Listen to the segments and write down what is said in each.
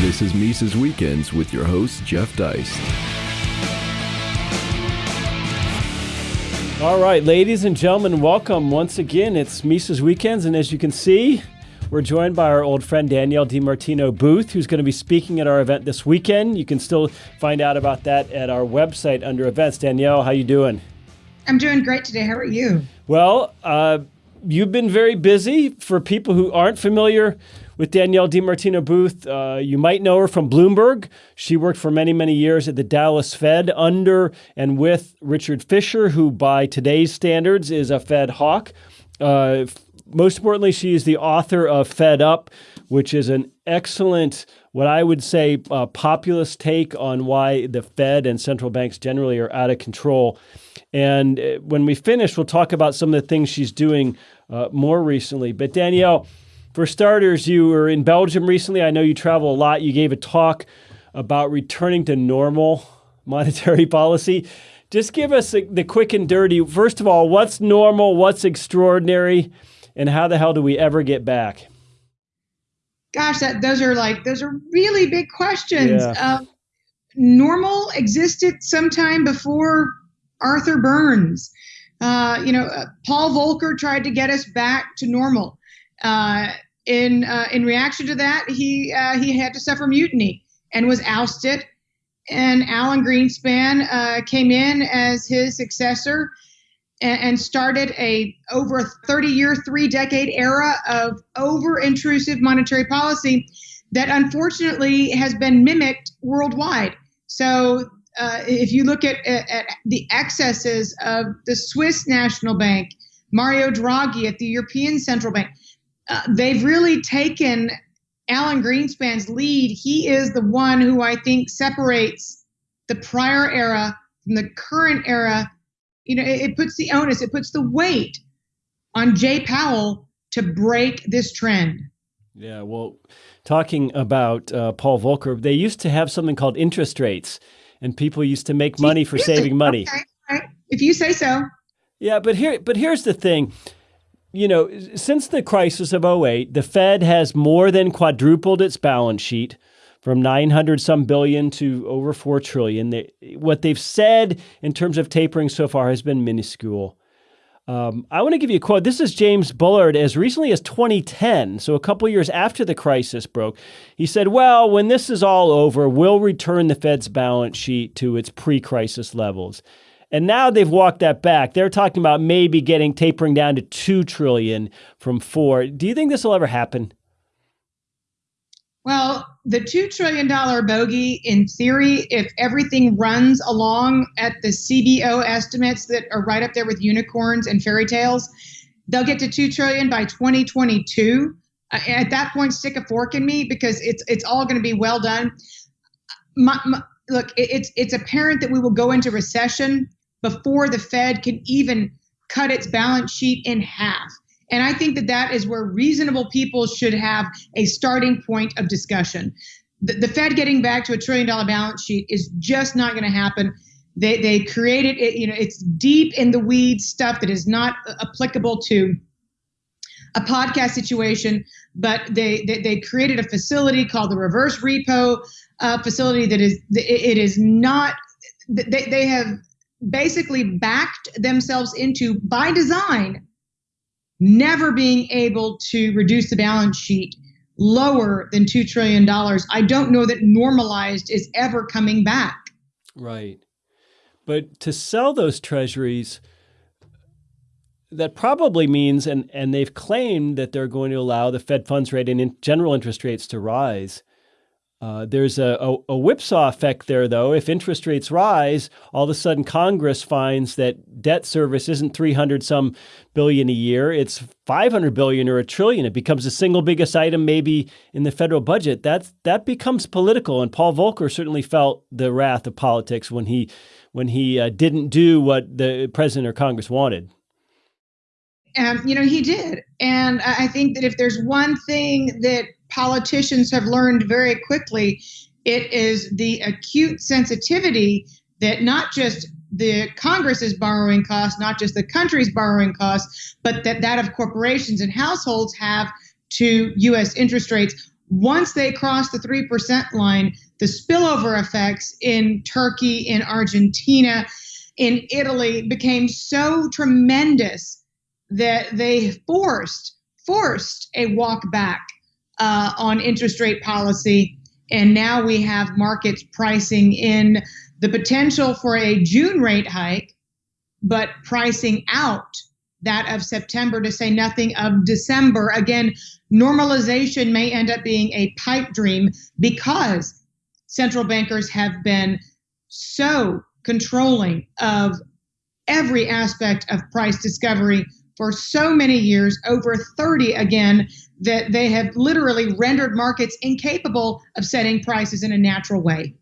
This is Mises Weekends with your host, Jeff Deist. All right, ladies and gentlemen, welcome once again. It's Mises Weekends, and as you can see, we're joined by our old friend Danielle DiMartino Booth, who's going to be speaking at our event this weekend. You can still find out about that at our website under events. Danielle, how you doing? I'm doing great today. How are you? Well, uh, you've been very busy. For people who aren't familiar with Danielle DiMartino Booth. Uh, you might know her from Bloomberg. She worked for many, many years at the Dallas Fed under and with Richard Fisher, who by today's standards is a Fed hawk. Uh, most importantly, she is the author of Fed Up, which is an excellent, what I would say, uh, populist take on why the Fed and central banks generally are out of control. And uh, when we finish, we'll talk about some of the things she's doing uh, more recently. But Danielle, for starters, you were in Belgium recently. I know you travel a lot. You gave a talk about returning to normal monetary policy. Just give us the quick and dirty. First of all, what's normal? What's extraordinary? And how the hell do we ever get back? Gosh, that those are like those are really big questions. Yeah. Uh, normal existed sometime before Arthur Burns. Uh, you know, uh, Paul Volcker tried to get us back to normal. Uh, in uh, in reaction to that, he uh, he had to suffer mutiny and was ousted. And Alan Greenspan uh, came in as his successor and, and started a over 30 year, three decade era of over intrusive monetary policy that unfortunately has been mimicked worldwide. So uh, if you look at, at, at, the excesses of the Swiss National Bank, Mario Draghi at the European Central Bank, uh, they've really taken Alan Greenspan's lead. He is the one who I think separates the prior era from the current era. You know, it, it puts the onus, it puts the weight on Jay Powell to break this trend. Yeah, well, talking about uh, Paul Volcker, they used to have something called interest rates, and people used to make money for saving money. Okay, right. If you say so. Yeah, but here, but here's the thing you know, since the crisis of 08, the Fed has more than quadrupled its balance sheet from 900 some billion to over 4 trillion. They, what they've said in terms of tapering so far has been minuscule. Um, I want to give you a quote. This is James Bullard as recently as 2010, so a couple years after the crisis broke. He said, Well, when this is all over, we'll return the Fed's balance sheet to its pre crisis levels. And now they've walked that back. They're talking about maybe getting tapering down to 2 trillion from 4. Do you think this will ever happen? Well, the $2 trillion bogey, in theory, if everything runs along at the CBO estimates that are right up there with unicorns and fairy tales, they'll get to 2 trillion by 2022. Uh, at that point, stick a fork in me because it's it's all going to be well done. My, my, look, it, it's it's apparent that we will go into recession before the Fed can even cut its balance sheet in half. And I think that that is where reasonable people should have a starting point of discussion. The, the Fed getting back to a trillion dollar balance sheet is just not going to happen. They, they created it, you know, it's deep in the weeds stuff that is not applicable to a podcast situation, but they, they, they created a facility called the reverse repo uh, facility that is, it is not, they, they have basically backed themselves into, by design, never being able to reduce the balance sheet lower than $2 trillion. I don't know that normalized is ever coming back. Right. But to sell those treasuries, that probably means, and, and they've claimed that they're going to allow the Fed funds rate and in general interest rates to rise. Uh, there's a, a, a, whipsaw effect there, though. If interest rates rise, all of a sudden Congress finds that debt service isn't 300 some billion a year, it's 500 billion or a trillion. It becomes the single biggest item maybe in the federal budget. That, that becomes political. And Paul Volcker certainly felt the wrath of politics when he, when he uh, didn't do what the president or Congress wanted. And, you know, he did. And I think that if there's one thing that politicians have learned very quickly it is the acute sensitivity that not just the Congress's borrowing costs, not just the country's borrowing costs, but that that of corporations and households have to U.S. interest rates. Once they crossed the 3% line, the spillover effects in Turkey, in Argentina, in Italy became so tremendous that they forced forced a walk back uh, on interest rate policy, and now we have markets pricing in the potential for a June rate hike, but pricing out that of September to say nothing of December. Again, normalization may end up being a pipe dream because central bankers have been so controlling of every aspect of price discovery for so many years, over 30 again, that they have literally rendered markets incapable of setting prices in a natural way.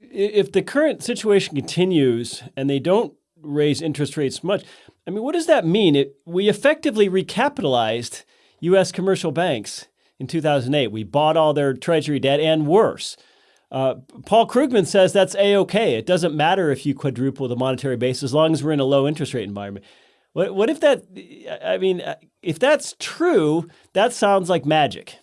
If the current situation continues and they don't raise interest rates much, I mean, what does that mean? It, we effectively recapitalized U.S. commercial banks in 2008. We bought all their treasury debt and worse. Uh, Paul Krugman says that's a-okay. It doesn't matter if you quadruple the monetary base as long as we're in a low interest rate environment. What, what if that, I mean, if that's true, that sounds like magic.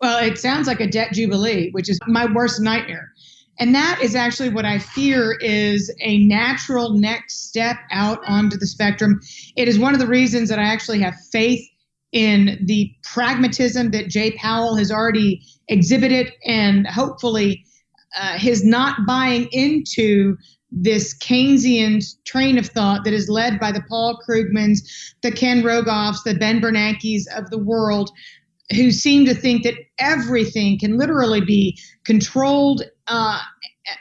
Well, it sounds like a debt jubilee, which is my worst nightmare. And that is actually what I fear is a natural next step out onto the spectrum. It is one of the reasons that I actually have faith in the pragmatism that Jay Powell has already exhibited and hopefully uh, his not buying into this Keynesian train of thought that is led by the Paul Krugmans, the Ken Rogoffs, the Ben Bernankes of the world, who seem to think that everything can literally be controlled uh,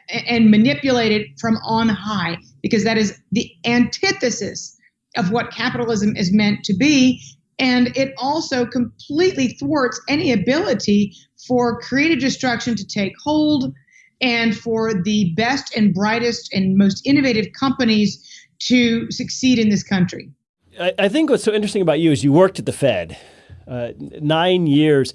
and manipulated from on high, because that is the antithesis of what capitalism is meant to be. And it also completely thwarts any ability for creative destruction to take hold and for the best and brightest and most innovative companies to succeed in this country. I, I think what's so interesting about you is you worked at the Fed uh, nine years.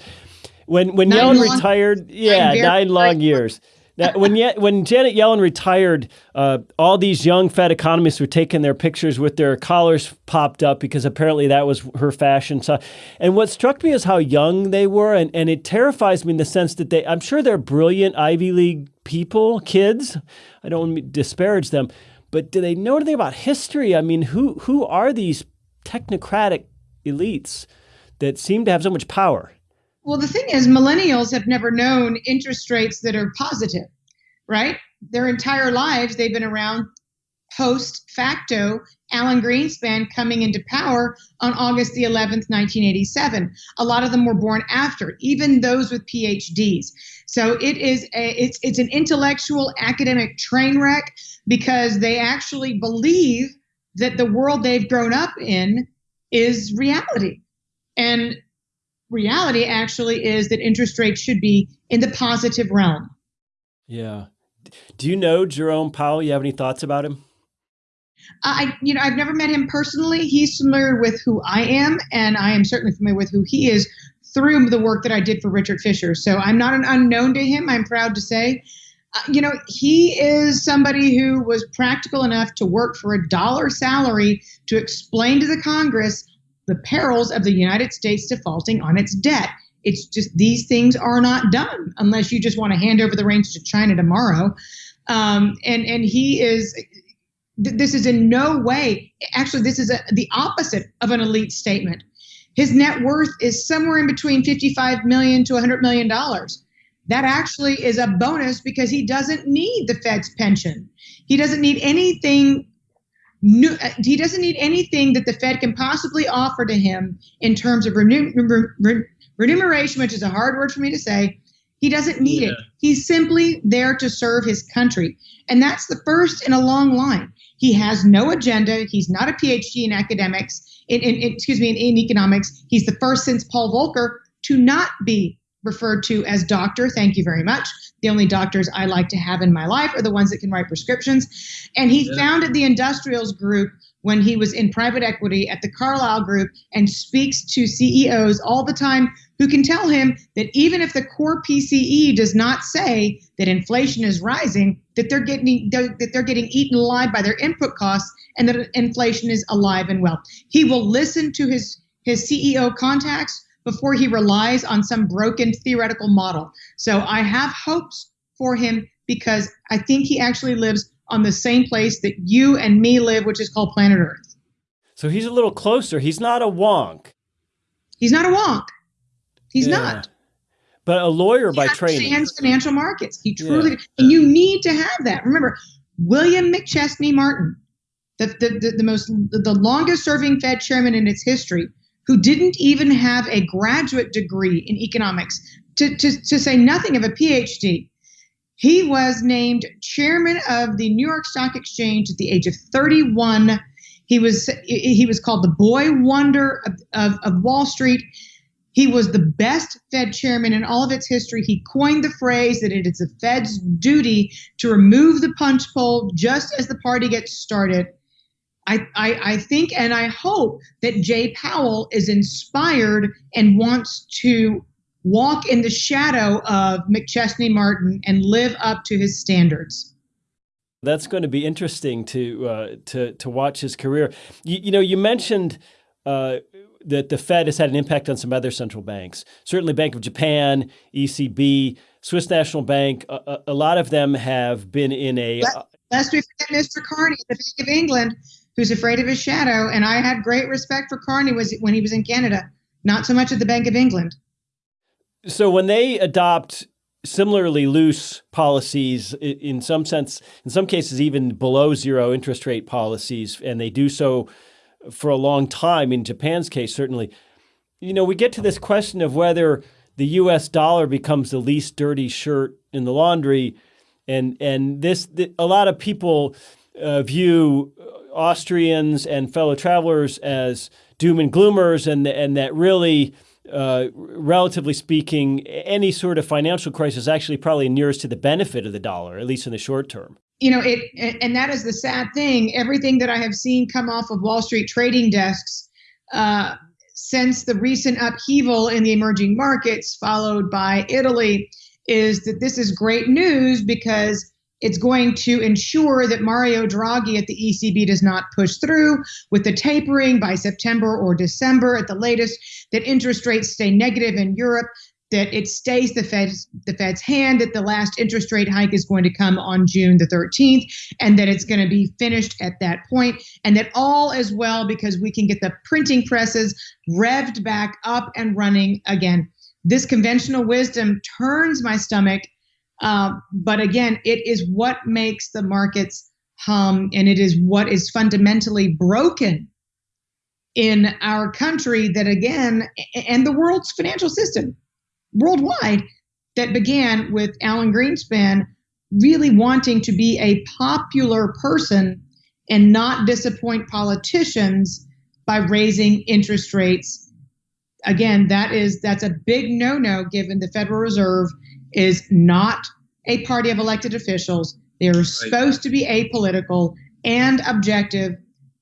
When when nine Yellen long, retired, yeah, nine long years. Now, when when Janet Yellen retired, uh, all these young Fed economists were taking their pictures with their collars popped up because apparently that was her fashion. So, and what struck me is how young they were, and, and it terrifies me in the sense that they, I'm sure they're brilliant Ivy League people, kids. I don't want to disparage them, but do they know anything about history? I mean, who who are these technocratic elites that seem to have so much power? Well, the thing is, millennials have never known interest rates that are positive, right? Their entire lives, they've been around post facto Alan Greenspan coming into power on August the 11th, 1987. A lot of them were born after, even those with PhDs. So it is a, it's it's an intellectual academic train wreck because they actually believe that the world they've grown up in is reality. And reality actually is that interest rates should be in the positive realm. Yeah. Do you know Jerome Powell? You have any thoughts about him? I, you know, I've never met him personally. He's familiar with who I am, and I am certainly familiar with who he is through the work that I did for Richard Fisher. So I'm not an unknown to him. I'm proud to say. Uh, you know, he is somebody who was practical enough to work for a dollar salary to explain to the Congress the perils of the United States defaulting on its debt. It's just these things are not done unless you just want to hand over the reins to China tomorrow. Um, and and he is. This is in no way. Actually, this is a, the opposite of an elite statement. His net worth is somewhere in between 55 million to 100 million dollars. That actually is a bonus because he doesn't need the Fed's pension. He doesn't need anything no, uh, he doesn't need anything that the Fed can possibly offer to him in terms of remuneration, which is a hard word for me to say. He doesn't need yeah. it. He's simply there to serve his country. And that's the first in a long line. He has no agenda. He's not a PhD in academics, in, in, in excuse me, in, in economics. He's the first since Paul Volcker to not be referred to as doctor. Thank you very much. The only doctors I like to have in my life are the ones that can write prescriptions. And he yeah. founded the Industrials Group when he was in private equity at the Carlyle Group and speaks to CEOs all the time who can tell him that even if the core PCE does not say that inflation is rising, that they're getting that they're getting eaten alive by their input costs and that inflation is alive and well. He will listen to his his CEO contacts before he relies on some broken theoretical model. So I have hopes for him because I think he actually lives on the same place that you and me live, which is called planet Earth. So he's a little closer. He's not a wonk. He's not a wonk. He's yeah. not. But a lawyer he by training. Understands financial markets. He truly, yeah. and you need to have that. Remember, William McChesney Martin, the, the, the, the most, the longest serving Fed chairman in its history, who didn't even have a graduate degree in economics, to, to, to say nothing of a PhD. He was named chairman of the New York Stock Exchange at the age of 31. He was he was called the boy wonder of, of, of Wall Street. He was the best Fed chairman in all of its history. He coined the phrase that it is the Fed's duty to remove the punch bowl just as the party gets started. I, I, I think and I hope that Jay Powell is inspired and wants to walk in the shadow of McChesney Martin and live up to his standards. That's going to be interesting to uh, to to watch his career. You, you know, you mentioned uh, that the Fed has had an impact on some other central banks. Certainly, Bank of Japan, ECB, Swiss National Bank. A, a lot of them have been in a. Lest we forget Mr. Carney, the Bank of England, who's afraid of his shadow. And I had great respect for Carney was when he was in Canada. Not so much at the Bank of England. So when they adopt similarly loose policies in some sense, in some cases, even below zero interest rate policies, and they do so for a long time. In Japan's case, certainly, you know, we get to this question of whether the U.S. dollar becomes the least dirty shirt in the laundry, and and this a lot of people uh, view Austrians and fellow travelers as doom and gloomers, and and that really uh, relatively speaking, any sort of financial crisis actually probably nearest to the benefit of the dollar, at least in the short term. You know, it, and that is the sad thing. Everything that I have seen come off of Wall Street trading desks uh, since the recent upheaval in the emerging markets, followed by Italy, is that this is great news because it's going to ensure that Mario Draghi at the ECB does not push through with the tapering by September or December at the latest, that interest rates stay negative in Europe, that it stays the Fed's the Fed's hand, that the last interest rate hike is going to come on June the 13th, and that it's going to be finished at that point, and that all is well because we can get the printing presses revved back up and running again. This conventional wisdom turns my stomach uh, but again, it is what makes the markets hum, and it is what is fundamentally broken in our country that, again, and the world's financial system worldwide that began with Alan Greenspan really wanting to be a popular person and not disappoint politicians by raising interest rates. Again that is that's a big no-no given the federal reserve is not a party of elected officials. They are right. supposed to be apolitical and objective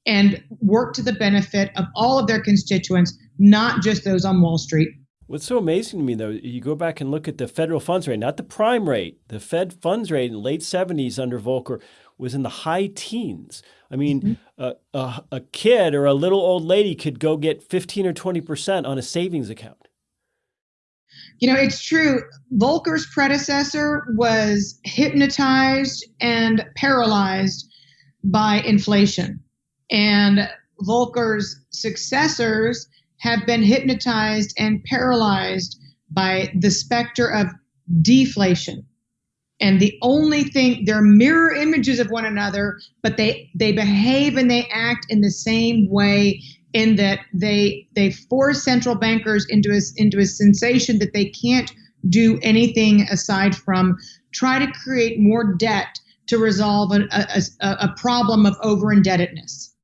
and work to the benefit of all of their constituents, not just those on Wall Street. What's so amazing to me, though, you go back and look at the federal funds rate, not the prime rate. The Fed funds rate in the late 70s under Volcker was in the high teens. I mean, mm -hmm. a, a kid or a little old lady could go get 15 or 20% on a savings account. You know, it's true. Volcker's predecessor was hypnotized and paralyzed by inflation. And Volcker's successors have been hypnotized and paralyzed by the specter of deflation. And the only thing, they're mirror images of one another, but they, they behave and they act in the same way in that they they force central bankers into a, into a sensation that they can't do anything aside from try to create more debt to resolve a, a, a problem of over indebtedness.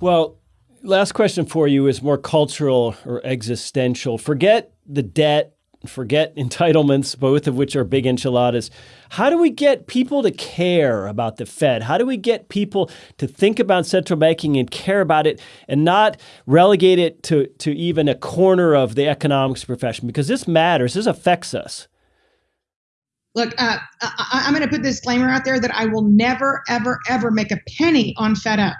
Well, last question for you is more cultural or existential. Forget the debt forget entitlements, both of which are big enchiladas. How do we get people to care about the Fed? How do we get people to think about central banking and care about it and not relegate it to, to even a corner of the economics profession? Because this matters, this affects us. Look, uh, I, am going to put this disclaimer out there that I will never, ever, ever make a penny on Fed Up.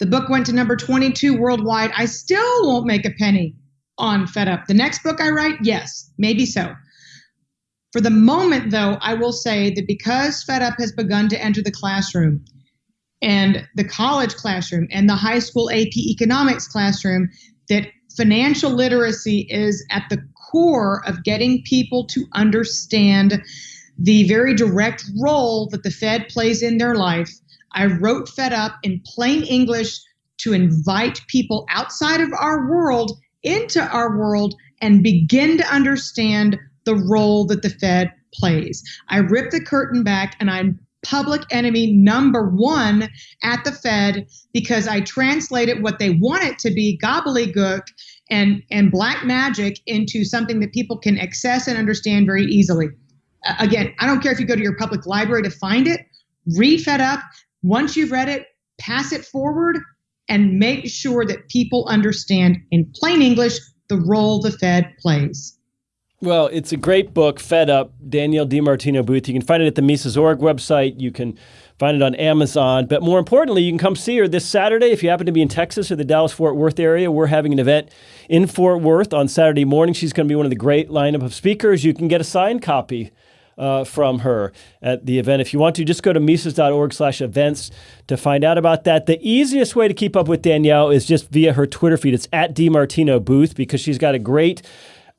The book went to number 22 worldwide. I still won't make a penny on Fed Up. The next book I write, yes, maybe so. For the moment, though, I will say that because Fed Up has begun to enter the classroom and the college classroom and the high school AP economics classroom, that financial literacy is at the core of getting people to understand the very direct role that the Fed plays in their life. I wrote Fed Up in plain English to invite people outside of our world into our world and begin to understand the role that the Fed plays. I rip the curtain back and I'm public enemy number one at the Fed because I translated what they want it to be gobbledygook and, and black magic into something that people can access and understand very easily. Uh, again, I don't care if you go to your public library to find it, read Fed Up. Once you've read it, pass it forward and make sure that people understand in plain English the role the Fed plays. Well, it's a great book, Fed Up, Danielle DiMartino Booth. You can find it at the Mises.org website. You can find it on Amazon. But more importantly, you can come see her this Saturday if you happen to be in Texas or the Dallas Fort Worth area. We're having an event in Fort Worth on Saturday morning. She's going to be one of the great lineup of speakers. You can get a signed copy uh, from her at the event. If you want to, just go to Mises.org slash events to find out about that. The easiest way to keep up with Danielle is just via her Twitter feed. It's at DiMartino Booth because she's got a great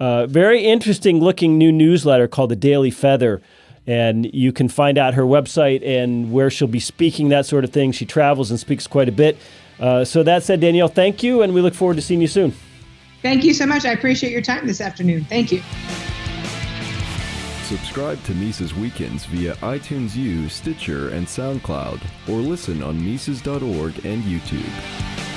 uh, very interesting looking new newsletter called the Daily Feather. And you can find out her website and where she'll be speaking, that sort of thing. She travels and speaks quite a bit. Uh, so that said, Danielle, thank you, and we look forward to seeing you soon. Thank you so much. I appreciate your time this afternoon. Thank you. Subscribe to Mises Weekends via iTunes U, Stitcher, and SoundCloud, or listen on Mises.org and YouTube.